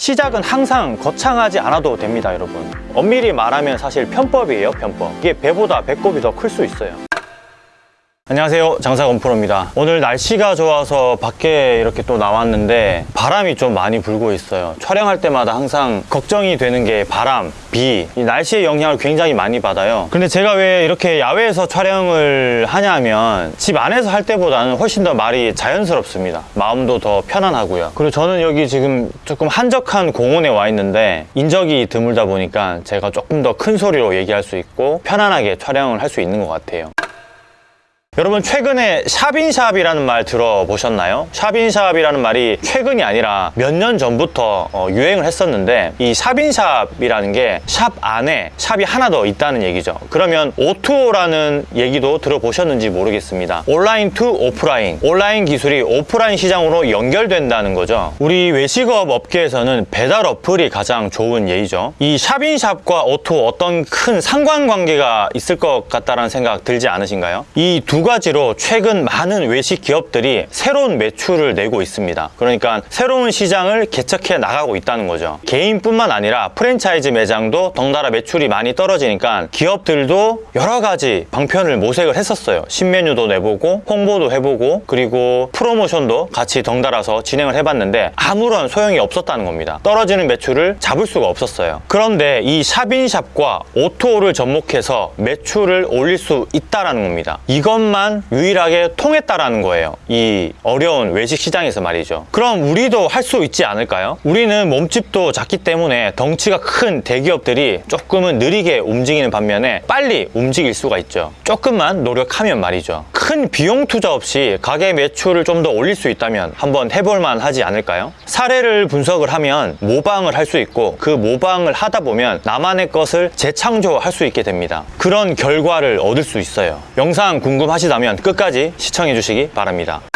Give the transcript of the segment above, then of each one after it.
시작은 항상 거창하지 않아도 됩니다 여러분. 엄밀히 말하면 사실 편법이에요 편법. 이게 배보다 배꼽이 더 클 수 있어요 안녕하세요. 장사건프로입니다. 오늘 날씨가 좋아서 밖에 이렇게 또 나왔는데 바람이 좀 많이 불고 있어요. 촬영할 때마다 항상 걱정이 되는 게 바람, 비, 이 날씨의 영향을 굉장히 많이 받아요. 근데 제가 왜 이렇게 야외에서 촬영을 하냐면 집 안에서 할 때보다는 훨씬 더 말이 자연스럽습니다. 마음도 더 편안하고요. 그리고 저는 여기 지금 조금 한적한 공원에 와 있는데 인적이 드물다 보니까 제가 조금 더 큰 소리로 얘기할 수 있고 편안하게 촬영을 할 수 있는 것 같아요 여러분 최근에 shop in shop이라는 말 들어보셨나요? shop in shop이라는 말이 최근이 아니라 몇 년 전부터 어, 유행을 했었는데 이 샵인샵이라는 게 샵 안에 샵이 하나 더 있다는 얘기죠. 그러면 O2O라는 얘기도 들어보셨는지 모르겠습니다. online to offline. 온라인 기술이 오프라인 시장으로 연결된다는 거죠. 우리 외식업 업계에서는 배달 어플이 가장 좋은 예이죠. 이 shop in shop과 O2O 어떤 큰 상관관계가 있을 것 같다는 생각 들지 않으신가요? 이두 가지로 최근 많은 외식 기업들이 새로운 매출을 내고 있습니다. 그러니까 새로운 시장을 개척해 나가고 있다는 거죠. 개인뿐만 아니라 프랜차이즈 매장도 덩달아 매출이 많이 떨어지니까 기업들도 여러 가지 방편을 모색을 했었어요. 신메뉴도 내보고 홍보도 해보고 그리고 프로모션도 같이 덩달아서 진행을 해봤는데 아무런 소용이 없었다는 겁니다. 떨어지는 매출을 잡을 수가 없었어요. 그런데 이 샵인샵과 오토를 접목해서 매출을 올릴 수 있다는 겁니다. 이것 만 유일하게 통했다라는 거예요. 이 어려운 외식 시장에서 말이죠. 그럼 우리도 할 수 있지 않을까요? 우리는 몸집도 작기 때문에 덩치가 큰 대기업들이 조금은 느리게 움직이는 반면에 빨리 움직일 수가 있죠. 조금만 노력하면 말이죠. 큰 비용 투자 없이 가게 매출을 좀 더 올릴 수 있다면 한번 해볼만 하지 않을까요? 사례를 분석을 하면 모방을 할 수 있고 그 모방을 하다 보면 나만의 것을 재창조할 수 있게 됩니다. 그런 결과를 얻을 수 있어요. 영상 궁금하 시다면 끝까지 시청해 주시기 바랍니다.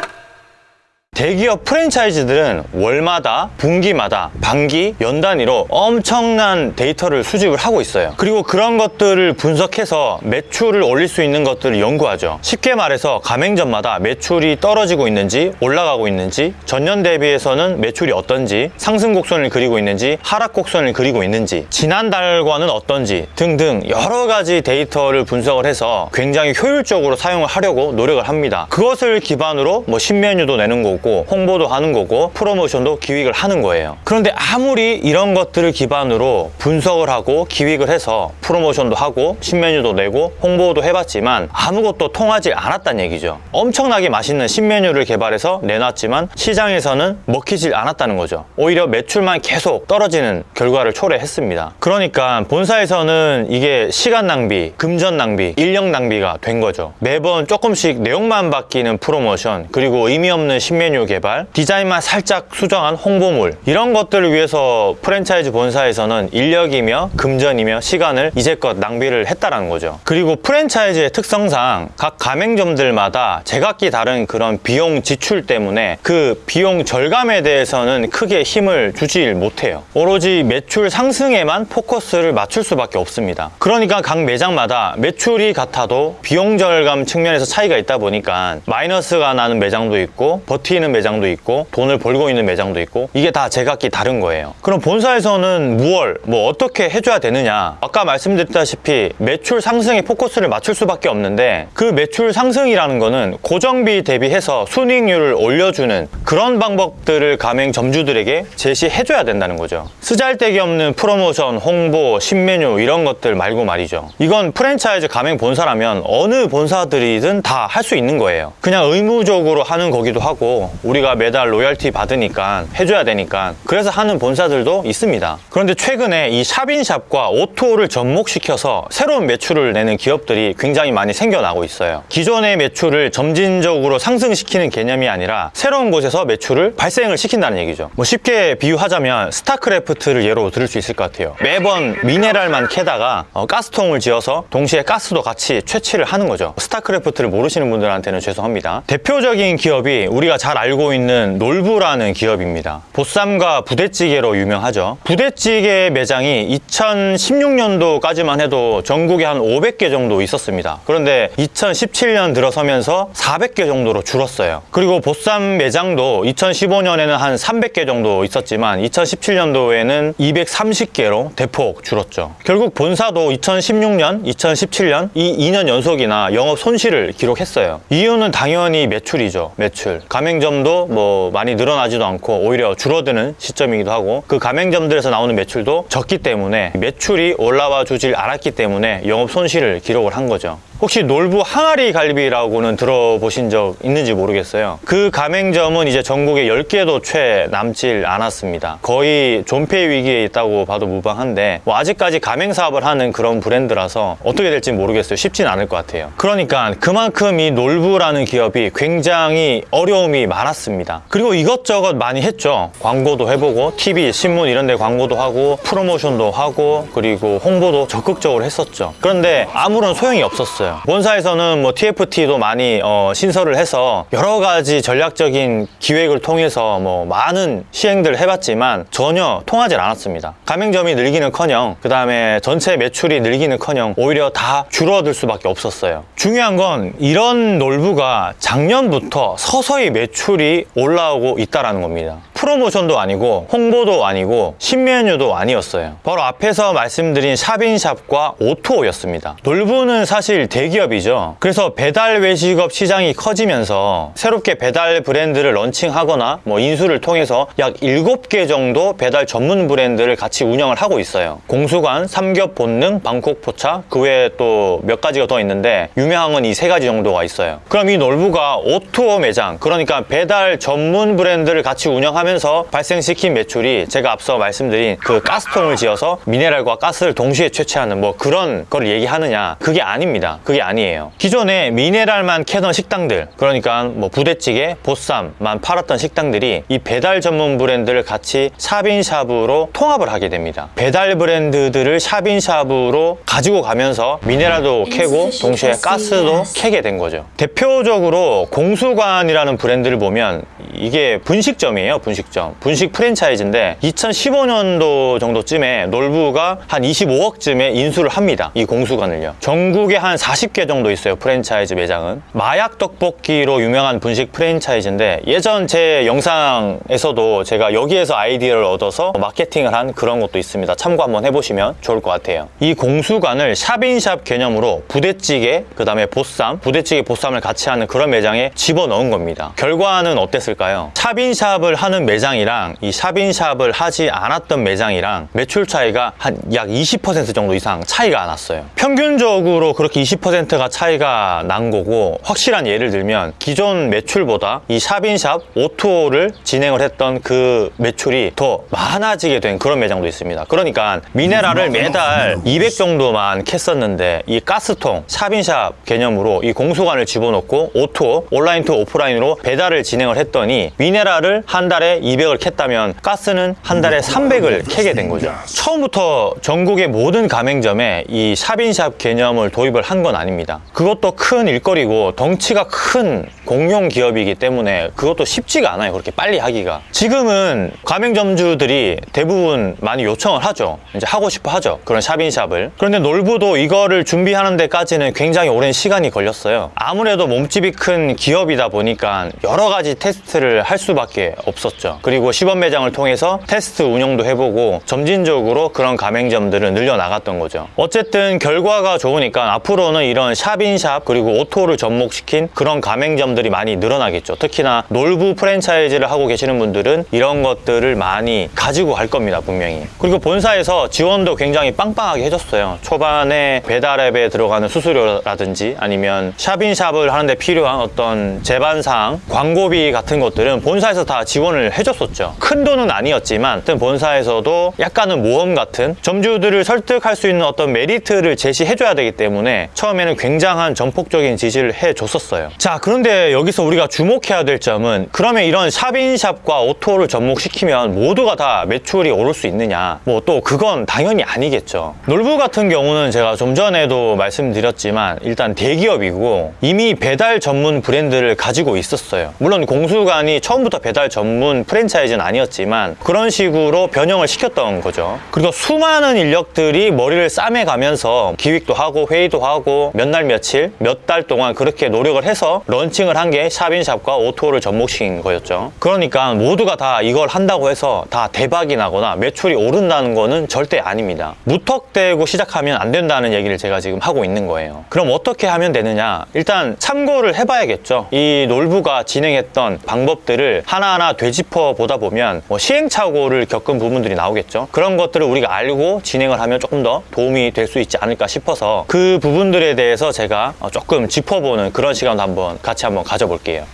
대기업 프랜차이즈들은 월마다, 분기마다, 반기, 연 단위로 엄청난 데이터를 수집을 하고 있어요. 그리고 그런 것들을 분석해서 매출을 올릴 수 있는 것들을 연구하죠. 쉽게 말해서 가맹점마다 매출이 떨어지고 있는지, 올라가고 있는지, 전년 대비해서는 매출이 어떤지, 상승 곡선을 그리고 있는지, 하락 곡선을 그리고 있는지, 지난달과는 어떤지 등등 여러 가지 데이터를 분석을 해서 굉장히 효율적으로 사용을 하려고 노력을 합니다. 그것을 기반으로 뭐 신메뉴도 내는 거고 홍보도 하는 거고 프로모션도 기획을 하는 거예요. 그런데 아무리 이런 것들을 기반으로 분석을 하고 기획을 해서 프로모션도 하고 신메뉴도 내고 홍보도 해봤지만 아무것도 통하지 않았다는 얘기죠. 엄청나게 맛있는 신메뉴를 개발해서 내놨지만 시장에서는 먹히질 않았다는 거죠. 오히려 매출만 계속 떨어지는 결과를 초래했습니다. 그러니까 본사에서는 이게 시간 낭비, 금전 낭비, 인력 낭비가 된 거죠. 매번 조금씩 내용만 바뀌는 프로모션 그리고 의미 없는 신메뉴 개발, 디자인만 살짝 수정한 홍보물 이런 것들을 위해서 프랜차이즈 본사에서는 인력이며 금전이며 시간을 이제껏 낭비를 했다라는 거죠. 그리고 프랜차이즈의 특성상 각 가맹점들마다 제각기 다른 그런 비용 지출 때문에 그 비용 절감에 대해서는 크게 힘을 주지 못해요. 오로지 매출 상승에만 포커스를 맞출 수밖에 없습니다. 그러니까 각 매장마다 매출이 같아도 비용 절감 측면에서 차이가 있다 보니까 마이너스가 나는 매장도 있고 버티는 매장도 있고 돈을 벌고 있는 매장도 있고 이게 다 제각기 다른 거예요. 그럼 본사에서는 무얼 뭐 어떻게 해줘야 되느냐 아까 말씀드렸다시피 매출 상승에 포커스를 맞출 수밖에 없는데 그 매출 상승이라는 거는 고정비 대비해서 순이익률을 올려주는 그런 방법들을 가맹 점주들에게 제시해줘야 된다는 거죠. 쓰잘데기 없는 프로모션, 홍보, 신메뉴 이런 것들 말고 말이죠. 이건 프랜차이즈 가맹 본사라면 어느 본사들이든 다 할 수 있는 거예요. 그냥 의무적으로 하는 거기도 하고 우리가 매달 로열티 받으니까 해줘야 되니까 그래서 하는 본사들도 있습니다. 그런데 최근에 이 샵인샵과 오토를 접목시켜서 새로운 매출을 내는 기업들이 굉장히 많이 생겨나고 있어요. 기존의 매출을 점진적으로 상승시키는 개념이 아니라 새로운 곳에서 매출을 발생을 시킨다는 얘기죠. 뭐 쉽게 비유하자면 스타크래프트를 예로 들을 수 있을 것 같아요. 매번 미네랄만 캐다가 어, 가스통을 지어서 동시에 가스도 같이 채취를 하는 거죠. 스타크래프트를 모르시는 분들한테는 죄송합니다. 대표적인 기업이 우리가 잘 알고 있는 놀부라는 기업입니다. 보쌈과 부대찌개로 유명하죠. 부대찌개 매장이 2016년도까지만 해도 전국에 한 500개 정도 있었습니다. 그런데 2017년 들어서면서 400개 정도로 줄었어요. 그리고 보쌈 매장도 2015년에는 한 300개 정도 있었지만 2017년도에는 230개로 대폭 줄었죠. 결국 본사도 2016년, 2017년 이 2년 연속이나 영업 손실을 기록했어요. 이유는 당연히 매출이죠. 매출. 가맹점 도 뭐 많이 늘어나지도 않고 오히려 줄어드는 시점이기도 하고 그 가맹점들에서 나오는 매출도 적기 때문에 매출이 올라와 주질 않았기 때문에 영업 손실을 기록을 한 거죠. 혹시 놀부 항아리 갈비라고는 들어보신 적 있는지 모르겠어요. 그 가맹점은 이제 전국에 10개도 채 남질 않았습니다. 거의 존폐 위기에 있다고 봐도 무방한데 뭐 아직까지 가맹 사업을 하는 그런 브랜드라서 어떻게 될지 모르겠어요. 쉽진 않을 것 같아요. 그러니까 그만큼 이 놀부라는 기업이 굉장히 어려움이 많았습니다. 그리고 이것저것 많이 했죠. 광고도 해보고 TV, 신문 이런 데 광고도 하고 프로모션도 하고 그리고 홍보도 적극적으로 했었죠. 그런데 아무런 소용이 없었어요. 본사에서는 뭐 TFT도 많이 어, 신설을 해서 여러 가지 전략적인 기획을 통해서 뭐 많은 시행들을 해봤지만 전혀 통하지 않았습니다. 가맹점이 늘기는커녕 그 다음에 전체 매출이 늘기는커녕 오히려 다 줄어들 수밖에 없었어요. 중요한 건 이런 놀부가 작년부터 서서히 매출이 올라오고 있다라는 겁니다. 프로모션도 아니고 홍보도 아니고 신메뉴도 아니었어요. 바로 앞에서 말씀드린 샵인샵과 오토였습니다. 놀부는 사실 대기업이죠. 그래서 배달 외식업 시장이 커지면서 새롭게 배달 브랜드를 런칭하거나 뭐 인수를 통해서 약 7개 정도 배달 전문 브랜드를 같이 운영을 하고 있어요. 공수간, 삼겹 본능, 방콕 포차 그 외에 또 몇 가지가 더 있는데 유명한 건 이 세 가지 정도가 있어요. 그럼 이 놀부가 O2O 매장 그러니까 배달 전문 브랜드를 같이 운영하면서 발생시킨 매출이 제가 앞서 말씀드린 그 가스통을 지어서 미네랄과 가스를 동시에 채취하는 뭐 그런 걸 얘기하느냐 그게 아닙니다. 그게 아니에요. 기존에 미네랄만 캐던 식당들 그러니까 뭐 부대찌개, 보쌈만 팔았던 식당들이 이 배달 전문 브랜드를 같이 샵인샵으로 통합을 하게 됩니다. 배달 브랜드들을 샵인샵으로 가지고 가면서 미네랄도 캐고 동시에 가스도 캐게 된 거죠. 대표적으로 공수관이라는 브랜드를 보면 이게 분식점이에요, 분식점. 분식 프랜차이즈인데 2015년도 정도쯤에 놀부가 한 25억쯤에 인수를 합니다. 이 공수관을요. 전국에 한 40개 정도 있어요, 프랜차이즈 매장은. 마약 떡볶이로 유명한 분식 프랜차이즈인데 예전 제 영상에서도 제가 여기에서 아이디어를 얻어서 마케팅을 한 그런 것도 있습니다. 참고 한번 해보시면 좋을 것 같아요. 이 공수관을 샵인샵 개념으로 부대찌개, 그 다음에 보쌈, 부대찌개 보쌈을 같이 하는 그런 매장에 집어넣은 겁니다. 결과는 어땠을까요? 샵인샵을 하는 매장이랑 이 샵인샵을 하지 않았던 매장이랑 매출 차이가 한 약 20% 정도 이상 차이가 났어요. 평균적으로 그렇게 20%가 차이가 난 거고 확실한 예를 들면 기존 매출보다 이 shop in shop O2O를 진행을 했던 그 매출이 더 많아지게 된 그런 매장도 있습니다. 그러니까 미네랄을 매달 200 정도만 캤었는데 이 가스통 shop in shop 개념으로 이 공수간을 집어넣고 O2O online to offline으로 배달을 진행을 했더니 미네랄을 한 달에 200을 캤다면 가스는 한 달에 300을 캐게 된 거죠. 처음부터 전국의 모든 가맹점에 이 shop in shop 개념을 도입을 한건 아닙니다. 그것도 큰 일거리고 덩치가 큰 공룡 기업이기 때문에 그것도 쉽지가 않아요. 그렇게 빨리 하기가. 지금은 가맹점주들이 대부분 많이 요청을 하죠. 이제 하고 싶어 하죠. 그런 샵인샵을. 그런데 놀부도 이거를 준비하는 데까지는 굉장히 오랜 시간이 걸렸어요. 아무래도 몸집이 큰 기업이다 보니까 여러 가지 테스트를 할 수밖에 없었죠. 그리고 시범 매장을 통해서 테스트 운영도 해보고 점진적으로 그런 가맹점들을 늘려나갔던 거죠. 어쨌든 결과가 좋으니까 앞으로는 이런 샵인샵 그리고 오토를 접목시킨 그런 가맹점 들이 많이 늘어나겠죠. 특히나 놀부 프랜차이즈를 하고 계시는 분들은 이런 것들을 많이 가지고 갈 겁니다. 분명히. 그리고 본사에서 지원도 굉장히 빵빵하게 해줬어요. 초반에 배달앱에 들어가는 수수료라든지 아니면 샵인샵을 하는데 필요한 어떤 제반사항, 광고비 같은 것들은 본사에서 다 지원을 해줬었죠. 큰 돈은 아니었지만 본사에서도 약간은 모험 같은 점주들을 설득할 수 있는 어떤 메리트를 제시해줘야 되기 때문에 처음에는 굉장한 전폭적인 지지를 해줬었어요. 자 그런데 여기서 우리가 주목해야 될 점은 그러면 이런 샵인샵과 오토를 접목시키면 모두가 다 매출이 오를 수 있느냐? 뭐 또 그건 당연히 아니겠죠. 놀부 같은 경우는 제가 좀 전에도 말씀드렸지만 일단 대기업이고 이미 배달 전문 브랜드를 가지고 있었어요. 물론 공수관이 처음부터 배달 전문 프랜차이즈는 아니었지만 그런 식으로 변형을 시켰던 거죠. 그리고 수많은 인력들이 머리를 싸매가면서 기획도 하고 회의도 하고 몇 날 며칠 몇 달 동안 그렇게 노력을 해서 런칭을 한 게 샵인샵과 오토를 접목시킨 거였죠. 그러니까 모두가 다 이걸 한다고 해서 다 대박이 나거나 매출이 오른다는 거는 절대 아닙니다. 무턱대고 시작하면 안 된다는 얘기를 제가 지금 하고 있는 거예요. 그럼 어떻게 하면 되느냐? 일단 참고를 해봐야겠죠. 이 놀부가 진행했던 방법들을 하나하나 되짚어 보다 보면 뭐 시행착오를 겪은 부분들이 나오겠죠. 그런 것들을 우리가 알고 진행을 하면 조금 더 도움이 될 수 있지 않을까 싶어서 그 부분들에 대해서 제가 어, 조금 짚어보는 그런 시간도 한번 같이 한번 가져볼게요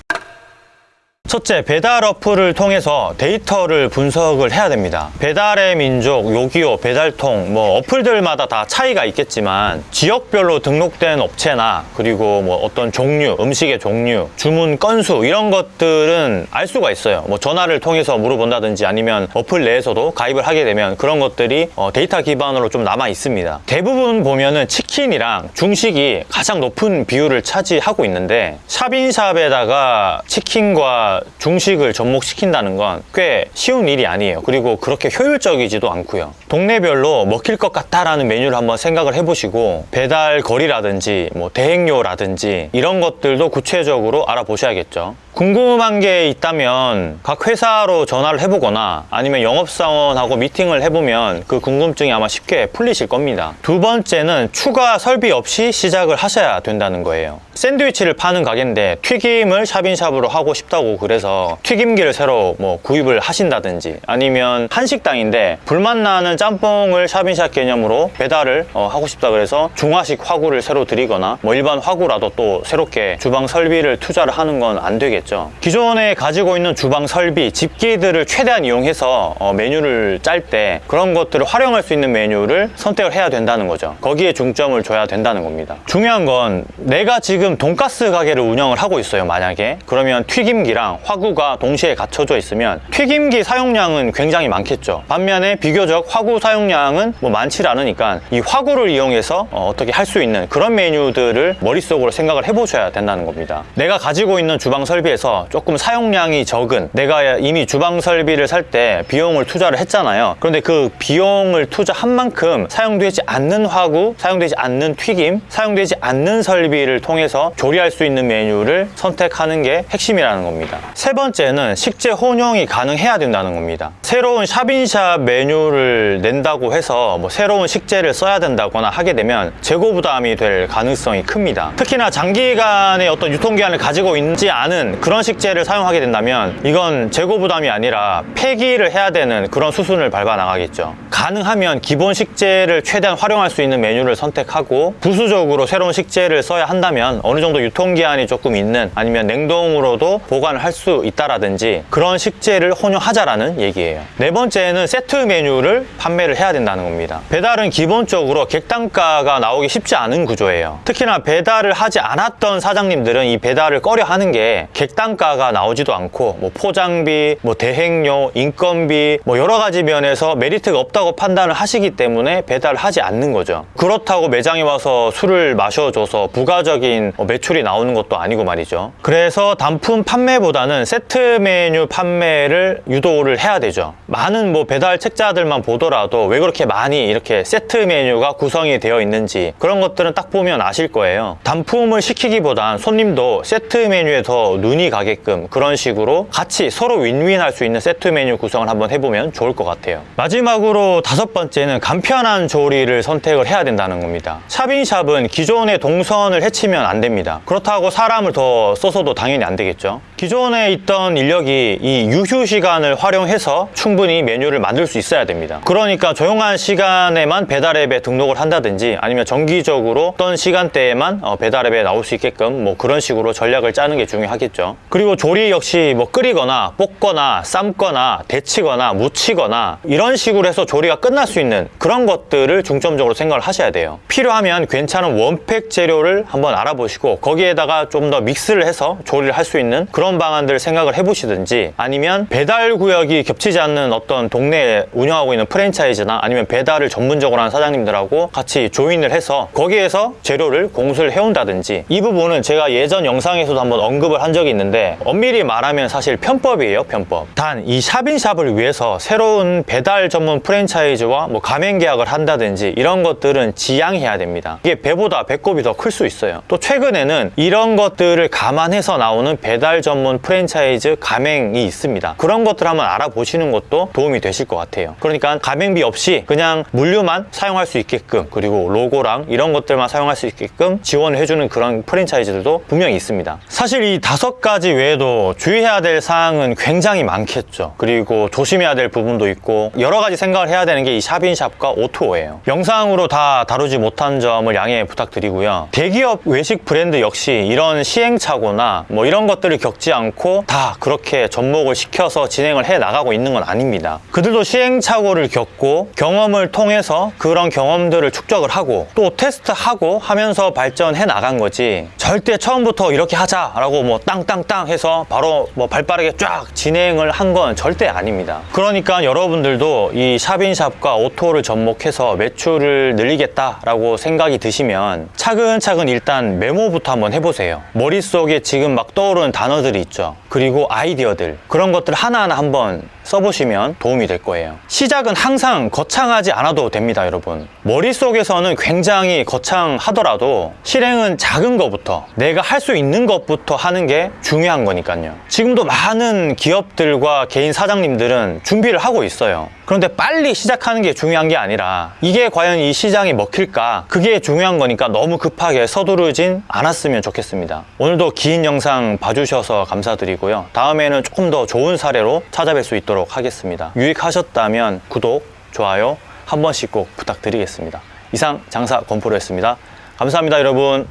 첫째, 배달 어플을 통해서 데이터를 분석을 해야 됩니다. 배달의 민족, 요기요, 배달통, 뭐 어플들마다 다 차이가 있겠지만 지역별로 등록된 업체나 그리고 뭐 어떤 종류, 음식의 종류, 주문 건수 이런 것들은 알 수가 있어요. 뭐 전화를 통해서 물어본다든지 아니면 어플 내에서도 가입을 하게 되면 그런 것들이 어, 데이터 기반으로 좀 남아 있습니다. 대부분 보면은 치킨이랑 중식이 가장 높은 비율을 차지하고 있는데 shop in shop에다가 치킨과 중식을 접목시킨다는 건 꽤 쉬운 일이 아니에요. 그리고 그렇게 효율적이지도 않고요. 동네별로 먹힐 것 같다라는 메뉴를 한번 생각을 해보시고 배달 거리라든지 뭐 대행료라든지 이런 것들도 구체적으로 알아보셔야겠죠. 궁금한 게 있다면 각 회사로 전화를 해보거나 아니면 영업사원하고 미팅을 해보면 그 궁금증이 아마 쉽게 풀리실 겁니다. 두 번째는 추가 설비 없이 시작을 하셔야 된다는 거예요. 샌드위치를 파는 가게인데 튀김을 샵인샵으로 하고 싶다고 그래서 튀김기를 새로 뭐 구입을 하신다든지 아니면 한식당인데 불맛 나는 짬뽕을 샵인샵 개념으로 배달을 어, 하고 싶다 그래서 중화식 화구를 새로 드리거나 뭐 일반 화구라도 또 새롭게 주방 설비를 투자를 하는 건 안 되겠죠 기존에 가지고 있는 주방 설비 집기들을 최대한 이용해서 어, 메뉴를 짤 때 그런 것들을 활용할 수 있는 메뉴를 선택을 해야 된다는 거죠. 거기에 중점을 줘야 된다는 겁니다. 중요한 건 내가 지금 돈가스 가게를 운영을 하고 있어요 만약에. 그러면 튀김기랑 화구가 동시에 갖춰져 있으면 튀김기 사용량은 굉장히 많겠죠. 반면에 비교적 화구 사용량은 뭐 많지 않으니까 이 화구를 이용해서 어, 떻게 할 수 있는 그런 메뉴들을 머릿속으로 생각을 해보셔야 된다는 겁니다. 내가 가지고 있는 주방 설비 에서 조금 사용량이 적은 내가 이미 주방 설비를 살 때 비용을 투자를 했잖아요. 그런데 그 비용을 투자한 만큼 사용되지 않는 화구 사용되지 않는 튀김 사용되지 않는 설비를 통해서 조리할 수 있는 메뉴를 선택하는 게 핵심이라는 겁니다. 세 번째는 식재 혼용이 가능해야 된다는 겁니다. 새로운 샵인샵 메뉴를 낸다고 해서 뭐 새로운 식재를 써야 된다거나 하게 되면 재고 부담이 될 가능성이 큽니다. 특히나 장기간의 어떤 유통기한을 가지고 있지 않은 그런 식재를 사용하게 된다면 이건 재고 부담이 아니라 폐기를 해야 되는 그런 수순을 밟아 나가겠죠. 가능하면 기본 식재를 최대한 활용할 수 있는 메뉴를 선택하고 부수적으로 새로운 식재를 써야 한다면 어느 정도 유통기한이 조금 있는 아니면 냉동으로도 보관을 할 수 있다라든지 그런 식재를 혼용하자라는 얘기예요. 네 번째는 세트 메뉴를 판매를 해야 된다는 겁니다. 배달은 기본적으로 객단가가 나오기 쉽지 않은 구조예요. 특히나 배달을 하지 않았던 사장님들은 이 배달을 꺼려 하는 게 객 단가가 나오지도 않고 뭐 포장비, 뭐 대행료, 인건비 뭐 여러 가지 면에서 메리트가 없다고 판단을 하시기 때문에 배달을 하지 않는 거죠. 그렇다고 매장에 와서 술을 마셔줘서 부가적인 뭐 매출이 나오는 것도 아니고 말이죠. 그래서 단품 판매보다는 세트 메뉴 판매를 유도를 해야 되죠. 많은 뭐 배달 책자들만 보더라도 왜 그렇게 많이 이렇게 세트 메뉴가 구성이 되어 있는지 그런 것들은 딱 보면 아실 거예요. 단품을 시키기보단 손님도 세트 메뉴에 더 눈이 가게끔 그런 식으로 같이 서로 윈윈 할 수 있는 세트 메뉴 구성을 한번 해보면 좋을 것 같아요. 마지막으로 다섯 번째는 간편한 조리를 선택을 해야 된다는 겁니다. 샵인샵은 기존의 동선을 해치면 안 됩니다. 그렇다고 사람을 더 써서도 당연히 안 되겠죠. 기존에 있던 인력이 이 유휴 시간을 활용해서 충분히 메뉴를 만들 수 있어야 됩니다. 그러니까 조용한 시간에만 배달앱에 등록을 한다든지 아니면 정기적으로 어떤 시간대에만 어, 배달앱에 나올 수 있게끔 뭐 그런 식으로 전략을 짜는 게 중요하겠죠 그리고 조리 역시 뭐 끓이거나 볶거나 삶거나 데치거나 무치거나 이런 식으로 해서 조리가 끝날 수 있는 그런 것들을 중점적으로 생각을 하셔야 돼요. 필요하면 괜찮은 원팩 재료를 한번 알아보시고 거기에다가 좀 더 믹스를 해서 조리를 할 수 있는 그런 방안들 생각을 해보시든지 아니면 배달 구역이 겹치지 않는 어떤 동네에 운영하고 있는 프랜차이즈나 아니면 배달을 전문적으로 하는 사장님들하고 같이 조인을 해서 거기에서 재료를 공수를 해온다든지 이 부분은 제가 예전 영상에서도 한번 언급을 한 적이 있는데 엄밀히 말하면 사실 편법이에요 편법. 단 이 샵인샵을 위해서 새로운 배달 전문 프랜차이즈와 뭐 가맹 계약을 한다든지 이런 것들은 지양해야 됩니다. 이게 배보다 배꼽이 더 클 수 있어요. 또 최근에는 이런 것들을 감안해서 나오는 배달 전문 프랜차이즈 가맹이 있습니다. 그런 것들 한번 알아보시는 것도 도움이 되실 것 같아요. 그러니까 가맹비 없이 그냥 물류만 사용할 수 있게끔 그리고 로고랑 이런 것들만 사용할 수 있게끔 지원을 해주는 그런 프랜차이즈들도 분명히 있습니다. 사실 이 다섯 가지 외에도 주의해야 될 사항은 굉장히 많겠죠. 그리고 조심해야 될 부분도 있고 여러 가지 생각을 해야 되는 게 이 샵인샵과 오토예요. 영상으로 다 다루지 못한 점을 양해 부탁드리고요. 대기업 외식 브랜드 역시 이런 시행착오나 뭐 이런 것들을 겪지 않고 다 그렇게 접목을 시켜서 진행을 해 나가고 있는 건 아닙니다. 그들도 시행착오를 겪고 경험을 통해서 그런 경험들을 축적을 하고 또 테스트하고 하면서 발전해 나간 거지 절대 처음부터 이렇게 하자라고 뭐 땅땅 땅 해서 바로 뭐 발빠르게 쫙 진행을 한 건 절대 아닙니다. 그러니까 여러분들도 이 샵인샵과 오토를 접목해서 매출을 늘리겠다라고 생각이 드시면 차근차근 일단 메모부터 한번 해보세요. 머릿속에 지금 막 떠오르는 단어들이 있죠. 그리고 아이디어들. 그런 것들 하나하나 한번 써보시면 도움이 될 거예요. 시작은 항상 거창하지 않아도 됩니다 여러분. 머릿속에서는 굉장히 거창하더라도 실행은 작은 것부터 내가 할 수 있는 것부터 하는 게 중요한 거니까요. 지금도 많은 기업들과 개인 사장님들은 준비를 하고 있어요 그런데 빨리 시작하는 게 중요한 게 아니라 이게 과연 이 시장이 먹힐까? 그게 중요한 거니까 너무 급하게 서두르진 않았으면 좋겠습니다. 오늘도 긴 영상 봐주셔서 감사드리고요. 다음에는 조금 더 좋은 사례로 찾아뵐 수 있도록 하겠습니다. 유익하셨다면 구독, 좋아요 한 번씩 꼭 부탁드리겠습니다. 이상 장사 권프로였습니다. 감사합니다 여러분